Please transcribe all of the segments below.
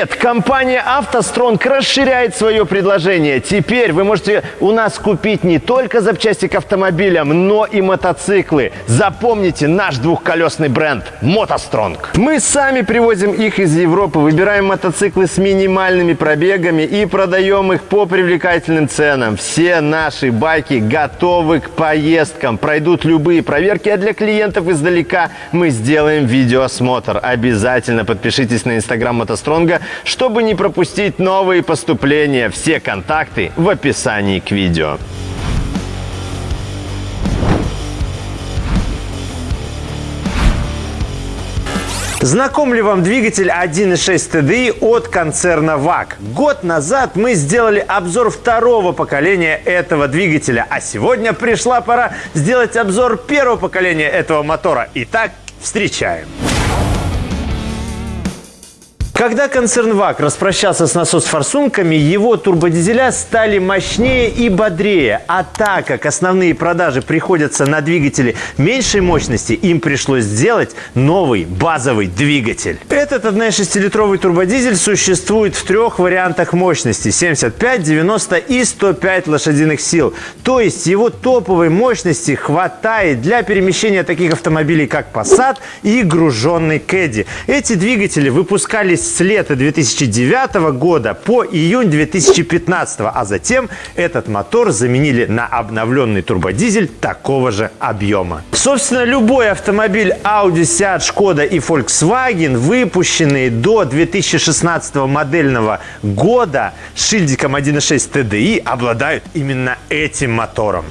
Привет! Компания «АвтоСтронг» расширяет свое предложение. Теперь вы можете у нас купить не только запчасти к автомобилям, но и мотоциклы. Запомните наш двухколесный бренд «МотоСтронг». Мы сами привозим их из Европы, выбираем мотоциклы с минимальными пробегами и продаем их по привлекательным ценам. Все наши байки готовы к поездкам, пройдут любые проверки, а для клиентов издалека мы сделаем видеоосмотр. Обязательно подпишитесь на инстаграм «МотоСтронг» Стронга, чтобы не пропустить новые поступления. Все контакты в описании к видео. Знаком ли вам двигатель 1.6 TDI от концерна ВАК? Год назад мы сделали обзор второго поколения этого двигателя, а сегодня пришла пора сделать обзор первого поколения этого мотора. Итак, встречаем! Когда концерн ВАК распрощался с насос-форсунками, его турбодизеля стали мощнее и бодрее. А так как основные продажи приходятся на двигатели меньшей мощности, им пришлось сделать новый базовый двигатель. Этот 1,6-литровый турбодизель существует в трех вариантах мощности – 75, 90 и 105 лошадиных сил. То есть его топовой мощности хватает для перемещения таких автомобилей, как Passat и груженный Caddy. Эти двигатели выпускались с лета 2009 года по июнь 2015, а затем этот мотор заменили на обновленный турбодизель такого же объема. Собственно, любой автомобиль Audi, Seat, Skoda и Volkswagen, выпущенные до 2016 модельного года с шильдиком 1.6 TDI, обладают именно этим мотором.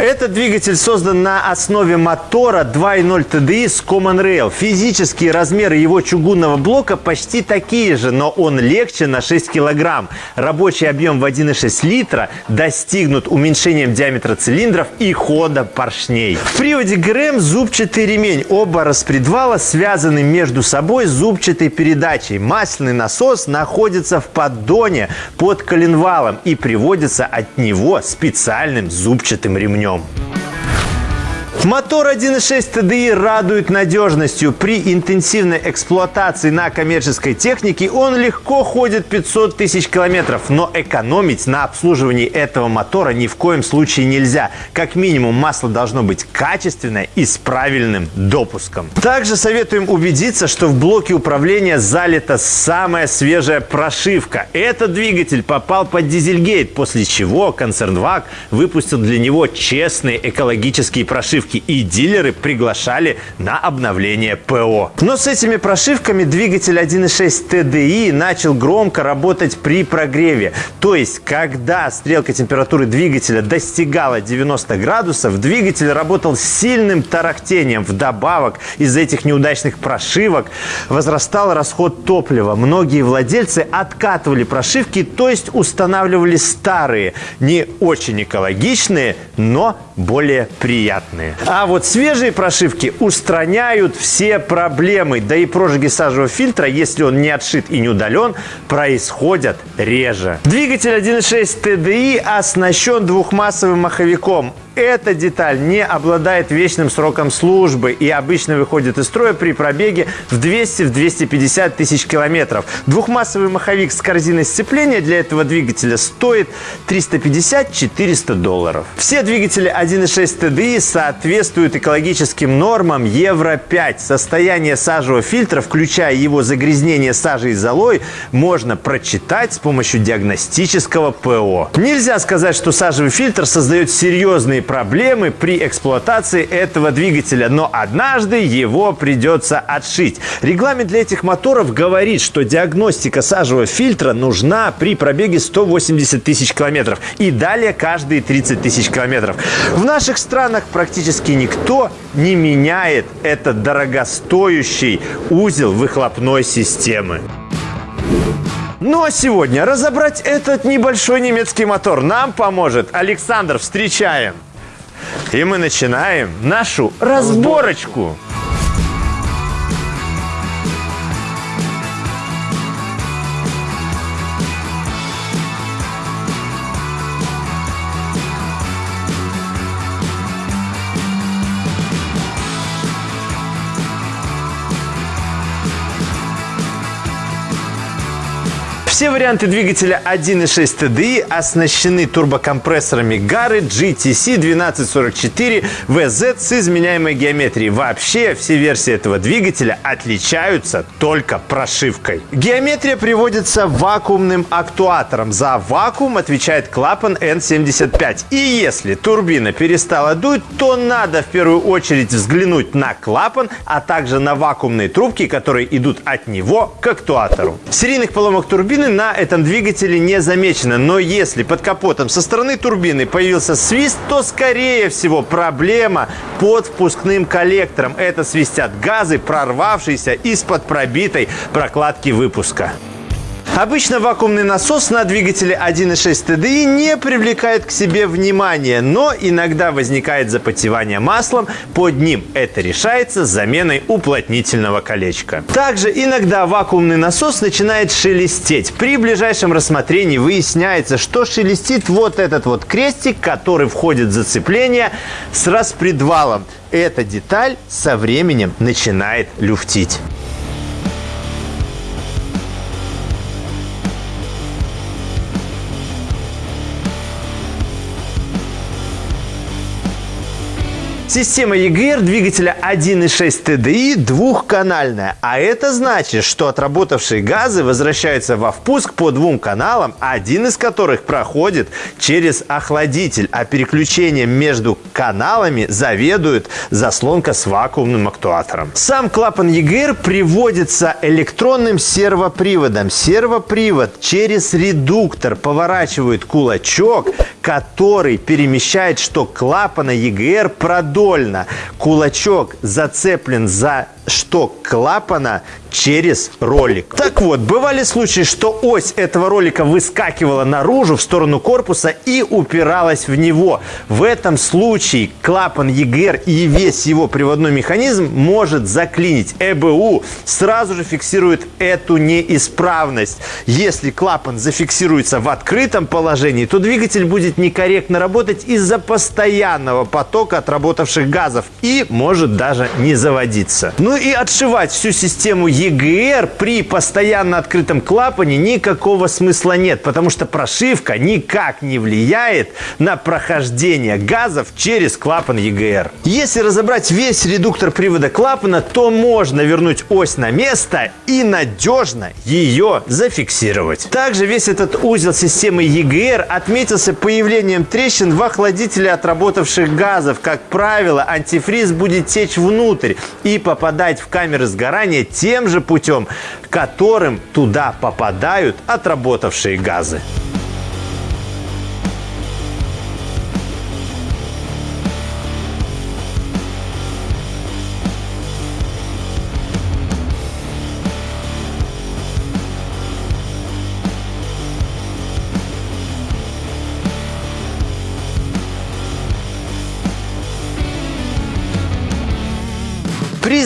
Этот двигатель создан на основе мотора 2.0 TDI с Common Rail. Физические размеры его чугунного блока почти такие же, но он легче на 6 килограмм. Рабочий объем в 1,6 литра достигнут уменьшением диаметра цилиндров и хода поршней. В приводе ГРМ зубчатый ремень. Оба распредвала связаны между собой зубчатой передачей. Масляный насос находится в поддоне под коленвалом и приводится от него специальным зубчатым ремнем film. Мотор 1.6 TDI радует надежностью. При интенсивной эксплуатации на коммерческой технике он легко ходит 500 тысяч километров. Но экономить на обслуживании этого мотора ни в коем случае нельзя. Как минимум масло должно быть качественное и с правильным допуском. Также советуем убедиться, что в блоке управления залита самая свежая прошивка. Этот двигатель попал под дизельгейт, после чего концерн ВАК выпустил для него честные экологические прошивки прошивки, и дилеры приглашали на обновление ПО. Но с этими прошивками двигатель 1.6 TDI начал громко работать при прогреве. То есть, когда стрелка температуры двигателя достигала 90 градусов, двигатель работал с сильным тарахтением. Вдобавок, из-за этих неудачных прошивок возрастал расход топлива. Многие владельцы откатывали прошивки, то есть устанавливали старые, не очень экологичные, но более приятные. А вот свежие прошивки устраняют все проблемы. Да и прожиги сажевого фильтра, если он не отшит и не удален, происходят реже. Двигатель 1.6 TDI оснащен двухмассовым маховиком эта деталь не обладает вечным сроком службы и обычно выходит из строя при пробеге в 200-250 тысяч километров. Двухмассовый маховик с корзиной сцепления для этого двигателя стоит 350-400 долларов. Все двигатели 1.6 TDI соответствуют экологическим нормам Евро-5. Состояние сажевого фильтра, включая его загрязнение сажей и золой, можно прочитать с помощью диагностического ПО. Нельзя сказать, что сажевый фильтр создает серьезные проблемы при эксплуатации этого двигателя, но однажды его придется отшить. Регламент для этих моторов говорит, что диагностика сажевого фильтра нужна при пробеге 180 тысяч километров и далее каждые 30 тысяч километров. В наших странах практически никто не меняет этот дорогостоящий узел выхлопной системы. Ну а сегодня разобрать этот небольшой немецкий мотор нам поможет Александр. Встречаем! И мы начинаем нашу разборочку. Все варианты двигателя 1.6 TDI оснащены турбокомпрессорами Gary GTC 1244 VZ с изменяемой геометрией. Вообще, все версии этого двигателя отличаются только прошивкой. Геометрия приводится вакуумным актуатором. За вакуум отвечает клапан N75. И если турбина перестала дуть, то надо в первую очередь взглянуть на клапан, а также на вакуумные трубки, которые идут от него к актуатору. Серийных поломок турбины на этом двигателе не замечено, но если под капотом со стороны турбины появился свист, то скорее всего проблема под впускным коллектором. Это свистят газы, прорвавшиеся из-под пробитой прокладки выпуска. Обычно вакуумный насос на двигателе 1.6 TDI не привлекает к себе внимания, но иногда возникает запотевание маслом под ним. Это решается заменой уплотнительного колечка. Также иногда вакуумный насос начинает шелестеть. При ближайшем рассмотрении выясняется, что шелестит вот этот вот крестик, который входит в зацепление с распредвалом. Эта деталь со временем начинает люфтить. Система EGR двигателя 1.6 TDI двухканальная, а это значит, что отработавшие газы возвращаются во впуск по двум каналам, один из которых проходит через охладитель, а переключением между каналами заведует заслонка с вакуумным актуатором. Сам клапан EGR приводится электронным сервоприводом. Сервопривод через редуктор поворачивает кулачок, который перемещает шток клапана продолжительно продольно. Кулачок зацеплен за шток клапана через ролик. Так вот, бывали случаи, что ось этого ролика выскакивала наружу в сторону корпуса и упиралась в него. В этом случае клапан EGR и весь его приводной механизм может заклинить. ЭБУ сразу же фиксирует эту неисправность. Если клапан зафиксируется в открытом положении, то двигатель будет некорректно работать из-за постоянного потока отработавших газов и может даже не заводиться. Ну и отшивать всю систему EGR при постоянно открытом клапане никакого смысла нет, потому что прошивка никак не влияет на прохождение газов через клапан EGR. Если разобрать весь редуктор привода клапана, то можно вернуть ось на место и надежно ее зафиксировать. Также весь этот узел системы EGR отметился появлением трещин в охладителе отработавших газов. Как правило, антифриз будет течь внутрь и попадать в камеры сгорания тем же путем, которым туда попадают отработавшие газы.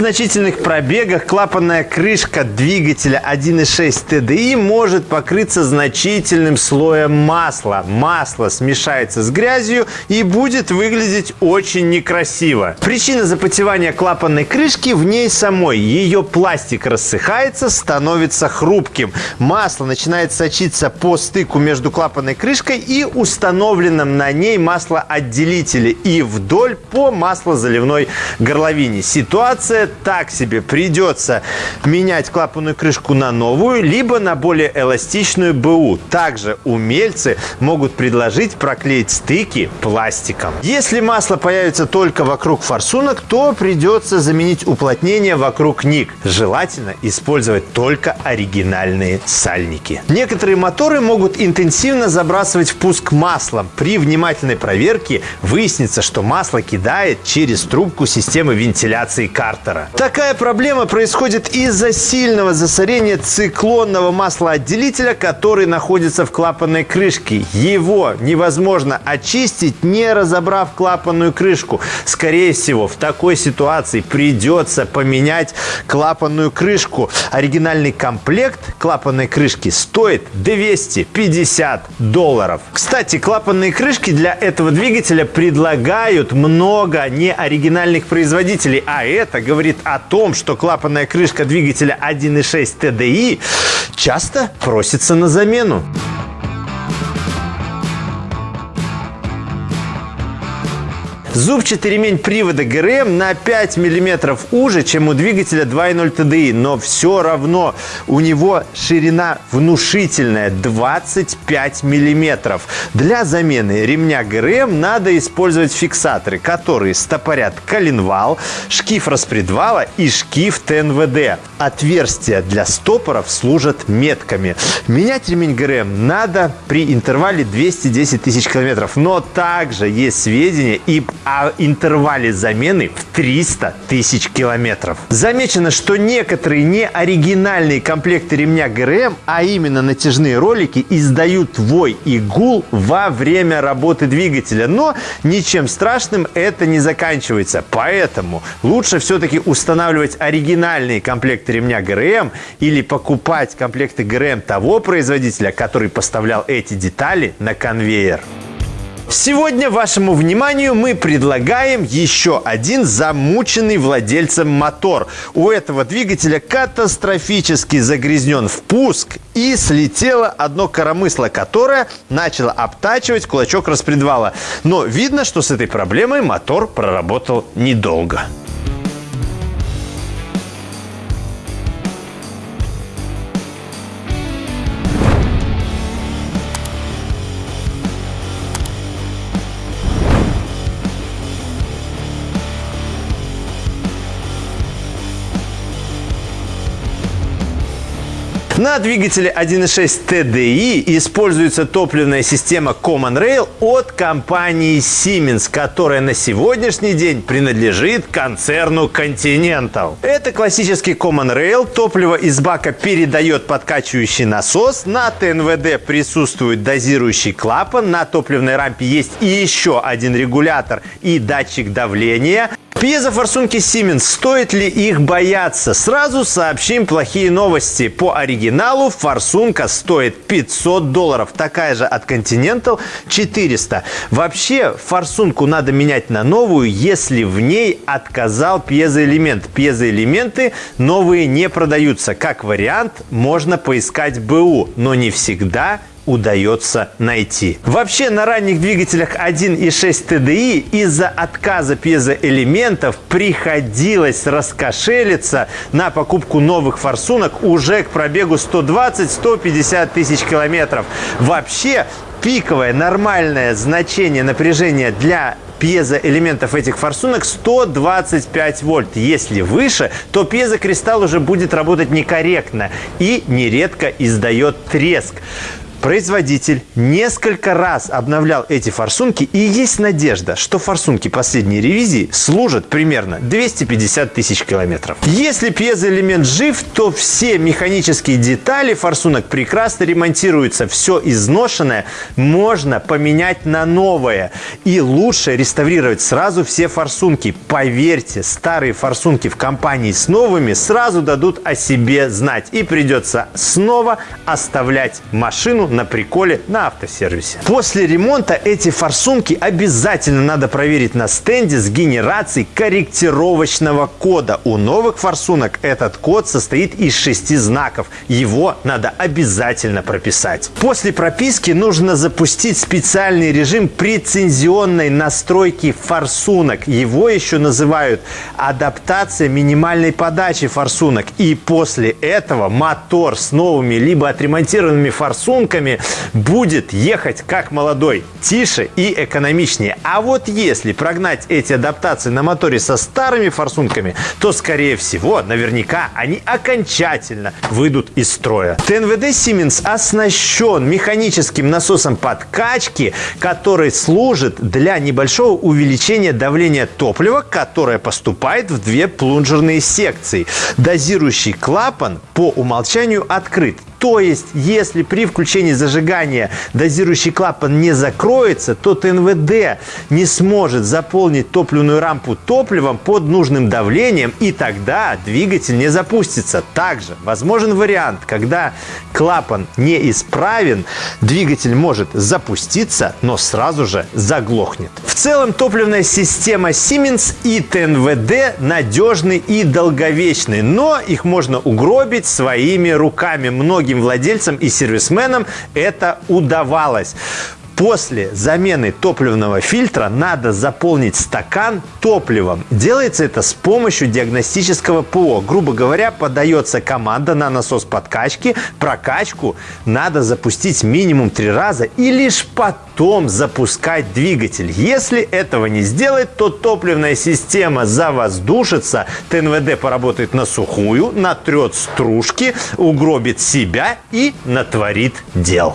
При значительных пробегах клапанная крышка двигателя 1.6 TDI может покрыться значительным слоем масла. Масло смешается с грязью и будет выглядеть очень некрасиво. Причина запотевания клапанной крышки в ней самой. Ее пластик рассыхается, становится хрупким. Масло начинает сочиться по стыку между клапанной крышкой и установленным на ней маслоотделителем и вдоль по маслозаливной горловине. Ситуация так себе. Придется менять клапанную крышку на новую, либо на более эластичную БУ. Также умельцы могут предложить проклеить стыки пластиком. Если масло появится только вокруг форсунок, то придется заменить уплотнение вокруг ник. Желательно использовать только оригинальные сальники. Некоторые моторы могут интенсивно забрасывать впуск маслом. При внимательной проверке выяснится, что масло кидает через трубку системы вентиляции кар стартера. Такая проблема происходит из-за сильного засорения циклонного маслоотделителя, который находится в клапанной крышке. Его невозможно очистить, не разобрав клапанную крышку. Скорее всего, в такой ситуации придется поменять клапанную крышку. Оригинальный комплект клапанной крышки стоит 250 долларов. Кстати, клапанные крышки для этого двигателя предлагают много неоригинальных производителей, а это говорит о том, что клапанная крышка двигателя 1.6 TDI часто просится на замену. Зубчатый ремень привода ГРМ на 5 мм уже, чем у двигателя 2.0 TDI, но все равно у него ширина внушительная 25 мм. Для замены ремня ГРМ надо использовать фиксаторы, которые стопорят коленвал, шкив распредвала и шкив ТНВД. Отверстия для стопоров служат метками. Менять ремень ГРМ надо при интервале 210 тысяч километров, но также есть сведения и о интервале замены в 300 тысяч километров. Замечено, что некоторые неоригинальные комплекты ремня ГРМ, а именно натяжные ролики, издают вой и гул во время работы двигателя. Но ничем страшным это не заканчивается. Поэтому лучше все-таки устанавливать оригинальные комплекты ремня ГРМ или покупать комплекты ГРМ того производителя, который поставлял эти детали на конвейер. Сегодня вашему вниманию мы предлагаем еще один замученный владельцем мотор. У этого двигателя катастрофически загрязнен впуск и слетело одно коромысло, которое начало обтачивать кулачок распредвала. Но видно, что с этой проблемой мотор проработал недолго. На двигателе 1.6 TDI используется топливная система Common Rail от компании Siemens, которая на сегодняшний день принадлежит концерну Continental. Это классический Common Rail. Топливо из бака передает подкачивающий насос. На ТНВД присутствует дозирующий клапан. На топливной рампе есть и еще один регулятор и датчик давления. Пьезофорсунки Siemens, стоит ли их бояться? Сразу сообщим плохие новости. По оригиналу форсунка стоит 500 долларов, такая же от Continental 400. Вообще форсунку надо менять на новую, если в ней отказал пьезоэлемент. Пьезоэлементы новые не продаются. Как вариант, можно поискать БУ, но не всегда удается найти. Вообще на ранних двигателях 1.6 TDI из-за отказа пьезоэлементов приходилось раскошелиться на покупку новых форсунок уже к пробегу 120-150 тысяч километров. Вообще пиковое нормальное значение напряжения для пьезоэлементов этих форсунок 125 вольт. Если выше, то пьезокристалл уже будет работать некорректно и нередко издает треск. Производитель несколько раз обновлял эти форсунки, и есть надежда, что форсунки последней ревизии служат примерно 250 тысяч километров. Если пьезоэлемент жив, то все механические детали форсунок прекрасно ремонтируются. Все изношенное можно поменять на новое. И лучше реставрировать сразу все форсунки. Поверьте, старые форсунки в компании с новыми сразу дадут о себе знать. И придется снова оставлять машину на приколе на автосервисе. После ремонта эти форсунки обязательно надо проверить на стенде с генерацией корректировочного кода. У новых форсунок этот код состоит из шести знаков. Его надо обязательно прописать. После прописки нужно запустить специальный режим прецензионной настройки форсунок. Его еще называют адаптация минимальной подачи форсунок. И после этого мотор с новыми либо отремонтированными форсунками форсунками будет ехать как молодой, тише и экономичнее. А вот если прогнать эти адаптации на моторе со старыми форсунками, то, скорее всего, наверняка они окончательно выйдут из строя. ТНВД Siemens оснащен механическим насосом подкачки, который служит для небольшого увеличения давления топлива, которое поступает в две плунжерные секции. Дозирующий клапан по умолчанию открыт. То есть, если при включении зажигания дозирующий клапан не закроется, то ТНВД не сможет заполнить топливную рампу топливом под нужным давлением, и тогда двигатель не запустится. Также возможен вариант, когда клапан неисправен, двигатель может запуститься, но сразу же заглохнет. В целом топливная система Siemens и ТНВД надежны и долговечны, но их можно угробить своими руками. Многим владельцам и сервисменам это удавалось. После замены топливного фильтра надо заполнить стакан топливом. Делается это с помощью диагностического ПО. Грубо говоря, подается команда на насос подкачки. Прокачку надо запустить минимум три раза и лишь потом запускать двигатель. Если этого не сделать, то топливная система завоздушится, ТНВД поработает на сухую, натрет стружки, угробит себя и натворит дел.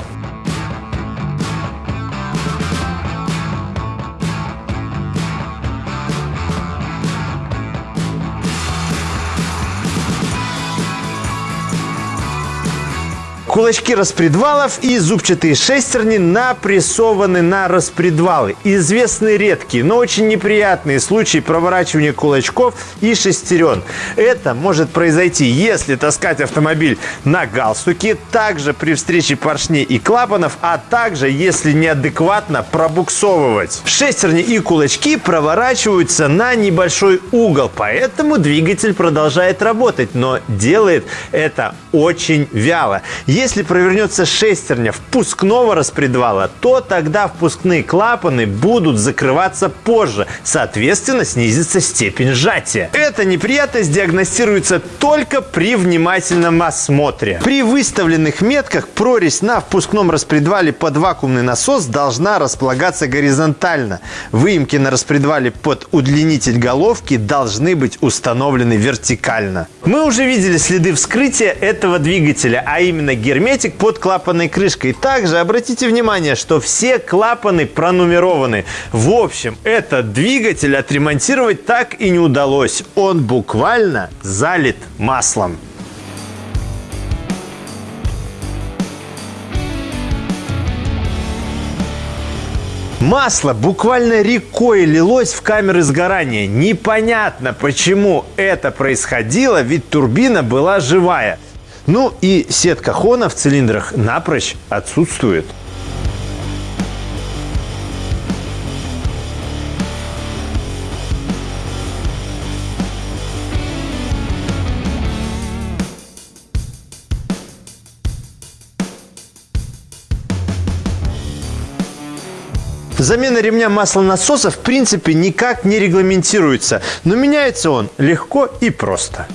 Кулачки распредвалов и зубчатые шестерни напрессованы на распредвалы. Известны редкие, но очень неприятные случаи проворачивания кулачков и шестерен. Это может произойти, если таскать автомобиль на галстуке, также при встрече поршней и клапанов, а также если неадекватно пробуксовывать. Шестерни и кулачки проворачиваются на небольшой угол, поэтому двигатель продолжает работать, но делает это очень вяло. Провернется шестерня впускного распредвала, то тогда впускные клапаны будут закрываться позже. Соответственно, снизится степень сжатия. Эта неприятность диагностируется только при внимательном осмотре. При выставленных метках прорезь на впускном распредвале под вакуумный насос должна располагаться горизонтально. Выемки на распредвале под удлинитель головки должны быть установлены вертикально. Мы уже видели следы вскрытия этого двигателя, а именно герметик герметик под клапанной крышкой. Также обратите внимание, что все клапаны пронумерованы. В общем, этот двигатель отремонтировать так и не удалось. Он буквально залит маслом. Масло буквально рекой лилось в камеры сгорания. Непонятно, почему это происходило, ведь турбина была живая. Ну и сетка хона в цилиндрах напрочь отсутствует. Замена ремня маслонасоса в принципе никак не регламентируется, но меняется он легко и просто.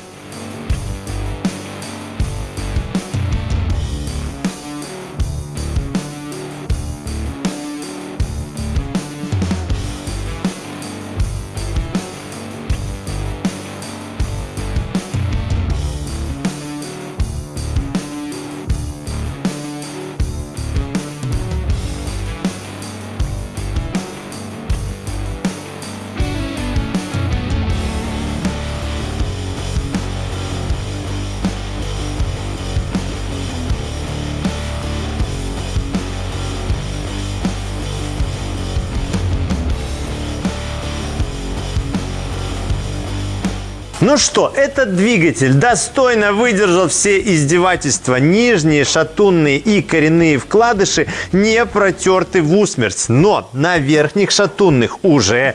Ну что, этот двигатель достойно выдержал все издевательства. Нижние, шатунные и коренные вкладыши не протерты в усмерть. Но на верхних шатунных уже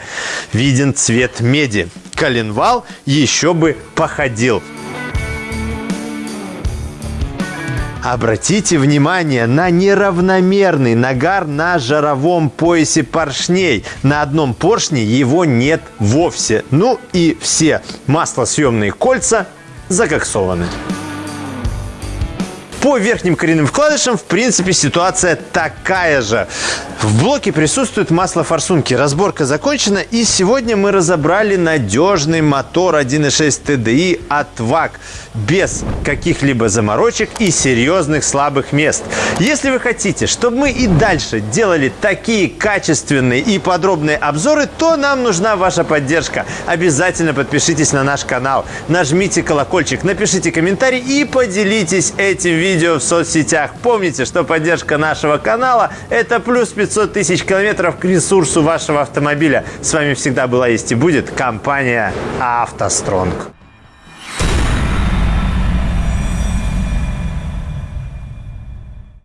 виден цвет меди. Коленвал еще бы походил. Обратите внимание на неравномерный нагар на жаровом поясе поршней. На одном поршне его нет вовсе. Ну и все маслосъемные кольца закоксованы. По верхним коренным вкладышам, в принципе, ситуация такая же. В блоке присутствует масло форсунки. Разборка закончена, и сегодня мы разобрали надежный мотор 1.6 TDI от ВАК без каких-либо заморочек и серьезных слабых мест. Если вы хотите, чтобы мы и дальше делали такие качественные и подробные обзоры, то нам нужна ваша поддержка. Обязательно подпишитесь на наш канал, нажмите колокольчик, напишите комментарий и поделитесь этим видео видео в соцсетях. Помните, что поддержка нашего канала – это плюс 500 тысяч километров к ресурсу вашего автомобиля. С вами всегда была есть и будет компания «АвтоСтронг».